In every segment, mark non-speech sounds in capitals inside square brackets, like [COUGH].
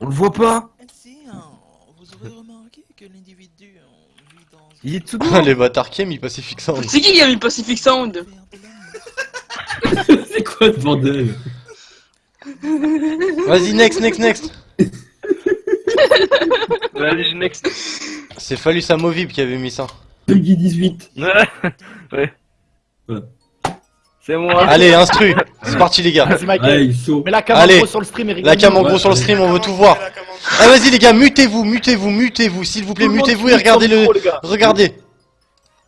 On le voit pas Si, hein, vous aurez remarqué que l'individu euh, vit dans Il est tout droit Les bâtards qui aiment mis Pacific Sound. C'est qui qui a mis Pacific Sound? C'est quoi ce bordel? Vas-y, next, next, next. Vas-y, next. C'est Fallu Samovib qui avait mis ça. Peggy 18. ouais. Voilà. C'est moi. Allez, [LAUGHS] instru. C'est parti, les gars. Vas-y, Michael. Allez, chaud. La cam en gros sur le stream et La cam en gros sur le stream, on veut tout voir. Ah, vas-y, les gars, mutez-vous, mutez-vous, mutez-vous, s'il vous plaît, mutez-vous et regardez le. Regardez.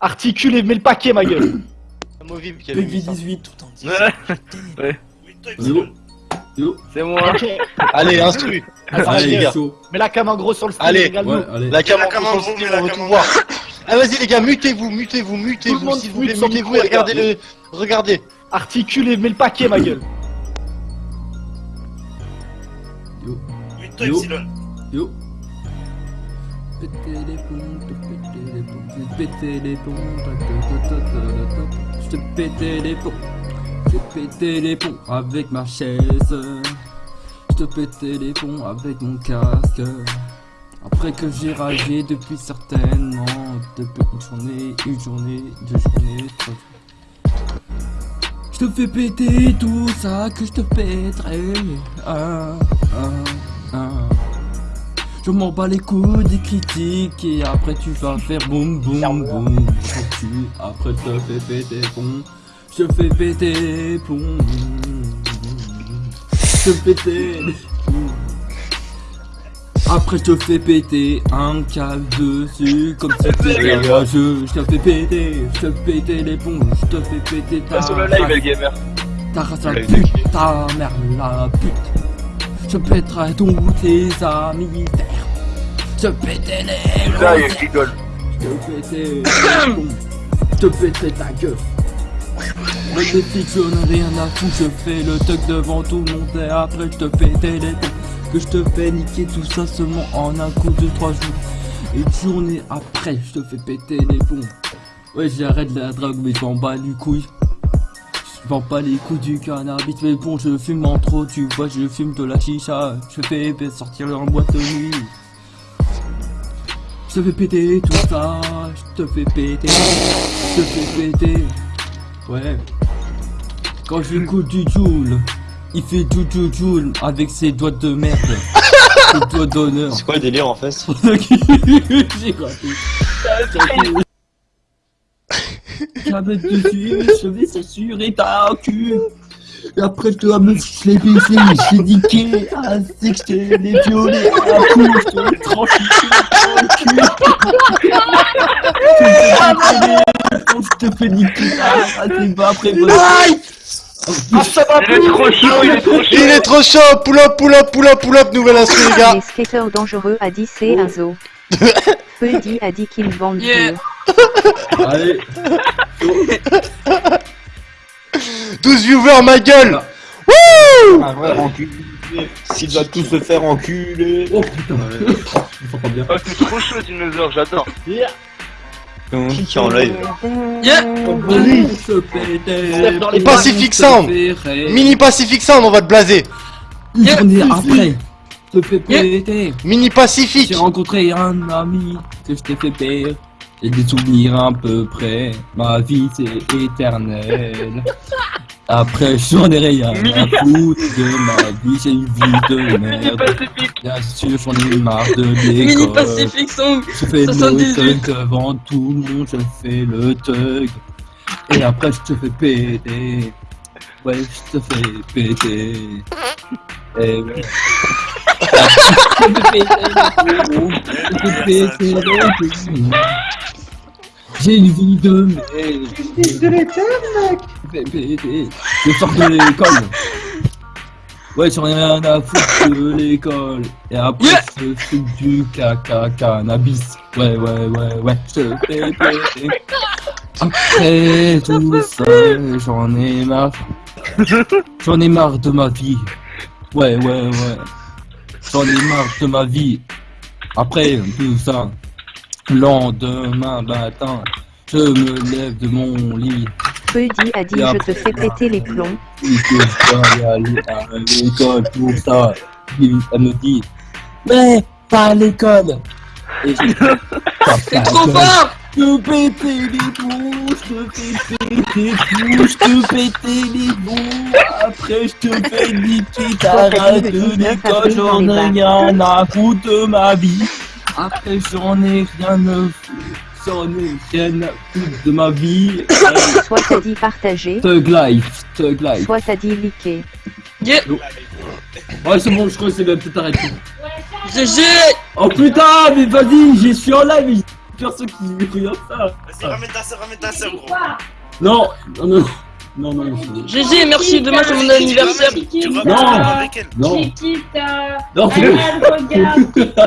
Articule et mets le paquet, ma gueule. [COUGHS] Ça. 18. tout en disant Ouais. Yo. Yo. C'est moi. Allez, instru. Allez, les gars. Mets la cam en gros sur le stream. Allez. La cam en gros sur le stream, on veut tout voir. Ah, vas-y, les gars, mutez-vous, mutez-vous, mutez-vous, s'il vous plaît, mutez-vous et regardez le. Regardez. Articule et mets le paquet, ma gueule. Yo. Yo. Yo. Péter les plombs, te péter les plombs, je vais péter les plombs, je te péter les plombs, je vais péter les plombs avec ma chaise, je te péter les plombs avec mon casque. Après que j'ai ragé depuis certainement, depuis une journée, une journée, deux journées, trois. Je te fais péter tout ça que je te péterai. Ah, ah, ah. Je m'en bats les couilles des critiques et après tu vas faire boum boum boum. Après je te fais péter pont. Je te fais péter pont. Je te fais péter. Après je te fais péter un câble dessus comme si c'était un jeu. Je te fais péter, je te fais péter les plombs. Je te fais péter ta Sur le live, race. le gamer. Ta race la pute, ta mère la pute. Je pèterai tous tes amis. Je péterai les Là, il rigole. Je péterai les cons. Je péterai ta gueule. Le défi, je n'ai rien à foutre. Je fais le tuck devant tout le monde et après je te pétais les plombs. Que je te fais niquer tout ça seulement en un coup de trois jours. Et journée après, je te fais péter les plombs. Ouais, j'arrête la drogue, mais je m'en bats les couilles. Je vends pas les coups du cannabis, mais bon, je fume en trop, tu vois, je fume de la chicha. Je fais sortir en boîte de nuit. Je te fais péter tout ça, je te fais péter, je te fais péter. Ouais. Quand je écoute du Joule, il fait du Joule Joule avec ses doigts de merde. [LAUGHS] ses doigts d'honneur. C'est quoi le délire en fait [LAUGHS] J'ai raté. La mettre dessus, je vais censurer ta cul. Et après, je dois me je l'ai baisé, je l'ai niqué. Ah, c'est que je l'ai violé. Ah, coup, je te l'ai tranché dans le cul. Je te [LAUGHS] fais niquer. Ah, c'est pas après. Ah, ça va Il est trop chaud, il est trop chaud. Il est trop chaud Pull up, pull up, pull up, pull up Nouvelle instru, les gars Les skateurs dangereux a dit c'est un zoo. [LAUGHS] Peudy a dit qu'ils vendent Yeah. dur. Allez, [LAUGHS] 12 viewers, ma gueule Un vrai enculé. S'il va tous se faire enculer. oh putain. Oh, c'est trop chaud, Dinosaure, j'adore. Qui qui est en live Yeah. Pacific Sound. Mini Pacific Sound, on va te blaser Une journée après, te péter. Mini Pacific J'ai rencontré un ami que je t'ai fait pire. Et des souvenirs à peu près. Ma vie c'est éternel. [LAUGHS] Après j'en ai rien à foutre de ma vie, j'ai une vie de merde. Bien sûr j'en ai marre de Mini l'école. Pacific Song. Je fais le 78. thug devant tout le monde, je fais le thug. Et après je te fais péter. Ouais, je te fais péter. Et ouais. [LAUGHS] Je te fais péter je te fais. J'ai une vie de merde. de l'éther, mec. Sors de l'école. Ouais, j'en ai rien à foutre de l'école. Et après, Yeah. je fume du caca cannabis. Ouais, ouais, ouais, ouais. Je fais péter. Après tout ça, j'en ai marre. J'en ai marre de ma vie. Ouais, ouais, ouais. J'en ai marre de ma vie. Après tout ça, lendemain matin, je me lève de mon lit. Peudy a dit je te fais péter les plombs. Je dois y aller à l'école pour ça. Elle me dit, Mais pas à l'école. Et je- C'est trop fort te péter les bouches, te péter tes bouches, te péter les bouches. Après, je te fais niquer ta de l'école, j'en ai rien à foutre de ma vie. Après, j'en ai rien ai rien de ma vie. [COUGHS] Soit t'as dit partager, Thug life, thug life. soit t'as dit liker. Yeah Ouais, c'est bon, je crois que c'est bien, peut-être arrêter. GG Oh putain, mais vas-y, j'y suis en live, mais j'ai personne qui regarde ça. Vas-y, ramène ta soeur, ramène ta soeur, gros. Non, non, non, non, non, non. GG, merci, demain c'est mon anniversaire. Tu vas Non. avec elle. Non, Chiquita, non.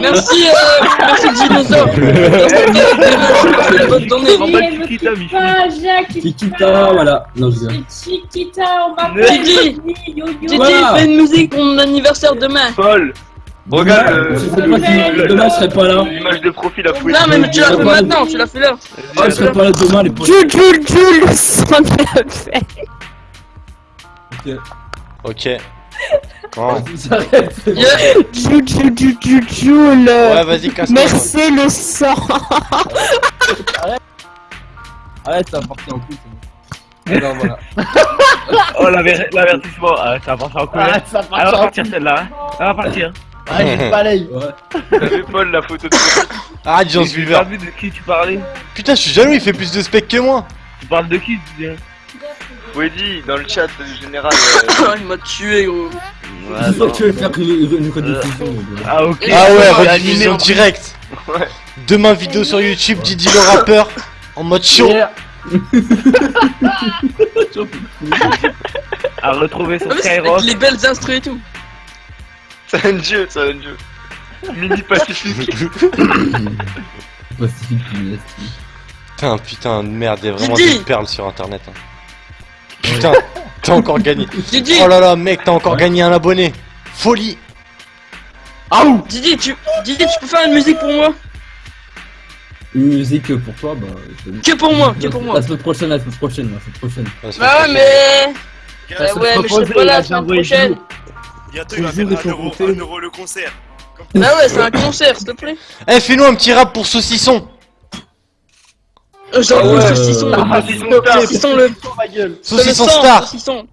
Merci, euh, merci Dinosaure. Bonne journée. Jacques, Chiquita, voilà. Non, je Chiquita, on va Voilà. fais une musique pour mon anniversaire demain. Paul, regarde euh, demain je serai pas là. l'image de profil à fouiller. Non, mais tu l'as fait maintenant, tu l'as fait là. Ah, je serai pas là demain, les potes. Jules, Jules, son fait. Ok. Bon. J'arrête. Yeah. Jules, Jules, Jules, Jules, Jules. Ouais, vas-y, casse-toi. Merci le sang. Arrête, ça va partir en couille. c'est bon. Non, voilà. [LAUGHS] Oh, l'aver- l'avertissement. Ah, ça va partir en couille. Ah, ça va en partir celle-là. Elle va partir. Ah, j'ai le. Ouais. [LAUGHS] Vu Paul la photo de Arrête, Jean J'ai Silver. pas vu de qui tu parlais. Putain, je suis jaloux, il fait plus de spec que moi. Tu parles de qui tu dis Weddy, dans le chat général. [LAUGHS] Il m'a tué, gros. C'est sûr que tu veux faire une, rediffusion. gars. Ah, ok. Ah ouais, rediffusion directe. Ouais. Demain, vidéo sur YouTube, Didi le rappeur. En mode show. [LAUGHS] À retrouver sur Ah, Skyrock. Les belles instrus et tout. C'est un jeu, c'est un jeu. Mini Pacifique. [LAUGHS] Pacifique, punaise. Putain, putain, de merde, il y a vraiment Didi. des perles sur internet. hein. Putain, t'as encore gagné. Didi, Oh là là, mec, t'as encore gagné un abonné. Folie. Didi, tu, Didi, tu peux faire une musique pour moi? Une musique pour toi, bah. je- Que pour moi, que pour moi. La semaine prochaine, la semaine prochaine, la semaine prochaine. Bah ouais, mais. Bah ouais, mais je serai pas la semaine prochaine. Bientôt, il va faire des un euro, proposés. un euro le concert. Bah ouais, c'est un concert, s'il te plaît. Eh, fais-nous un petit rap pour saucisson. Euh, J'en Ah ouais, veux saucisson. euh, Ah, Saucisson le. ma gueule. Saucisson star. Saucisson.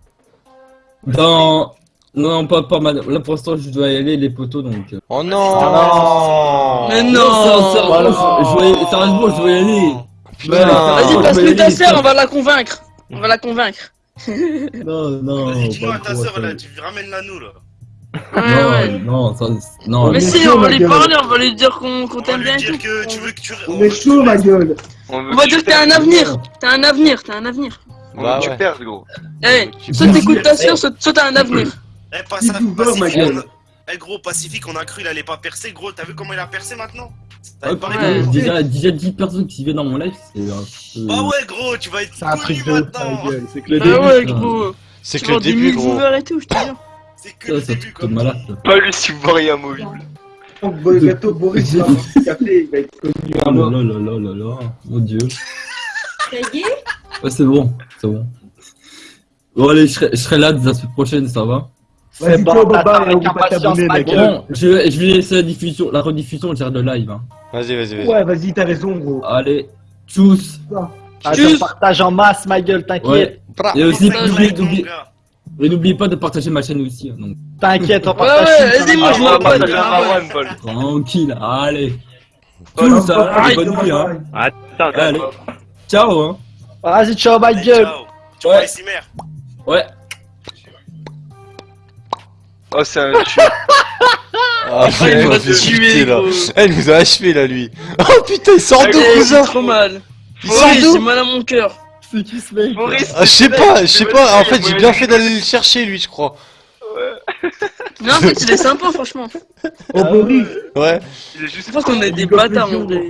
Dans. Non, non, pas, pas mal. Là pour l'instant, je dois y aller, les poteaux donc. euh. Oh non. Mais Non, non. sérieusement, je dois y- sérieusement, je dois y aller. Putain. Vas-y, Ah, passe-nous ta sœur, on va la convaincre. On va la convaincre. Non, non. Vas-y, dis-nous pas à ta ça. là, tu ramènes-la nous, là. Ouais, Non, ouais. non, ça, non. Mais mais- si, on va lui parler, on va lui dire qu'on t'aime bien dire que tu veux que tu... On est chaud, ma gueule. On va dire que t'as un avenir. T'as un avenir, t'as un avenir. On Bah tu ouais. perdes, gros. Eh, soit t'écoutes ta sœur, soit t'as un avenir. Eh, pas Dis ça, tout beurre, ma Pacifique, gueule. on a- Eh, gros, Pacifique, on a cru, il allait pas percer, gros. T'as vu comment il a percé maintenant? Ça Ouais, déjà, déjà 10 personnes qui viennent dans mon live, c'est un peu. Bah ouais, gros, tu vas être C'est un connu truc de ouf, maintenant. C'est que le Ah début. ouais, gros. C'est que le début, gros. et tout, je te jure. C'est que Ça, le c'est un début, truc quoi. Pas lui si vous voyez un mobile. Le gâteau Boris, il va avoir un café, il va être connu Oh là là là là là là, mon dieu. Ça y est? Ouais, c'est bon, c'est bon. Bon, allez, je serai, je serai là la semaine prochaine, ça va? Vas-y, bon, go, t'attends baba, on va t'abonner. Bon, je, vais- je vais laisser la diffusion, la rediffusion, je gère le live. Hein. Vas-y, vas-y, vas-y. Ouais, vas-y, t'as raison, gros. Allez, tchuss. Ah, Tchuss. partage en masse, ma gueule, t'inquiète. Ouais. Et aussi, n'oubliez- Et n'oubliez pas de partager ma chaîne aussi. hein, donc, T'inquiète, on Ouais, partage. ouais, tout, vas-y, moi, je ça va. m'en abonne. Partage un Marwan, Paul. tranquille, allez. Paul, Tchuss, hein, bonne nuit. Hein. Attends, Allez, ciao. Hein. Vas-y, ciao, ma gueule. ciao. Tu Ouais. vois ici, mère Ouais. Oh, c'est un tueur. Ah, [LAUGHS] Ah, il m'a m'a fait tué, là. Elle nous a achevé là, lui. Oh putain, il sort Eh, d'où, cousin trop mal. Il sort d'où mal à mon cœur. C'est qui ce mec Maurice, Ah, je sais pas, je sais pas. En fait, j'ai bien fait d'aller le chercher, lui, je crois. Non, en fait, il est sympa, franchement. Oh, Boris. Ouais. Je pense qu'on est des bâtards, mon gars.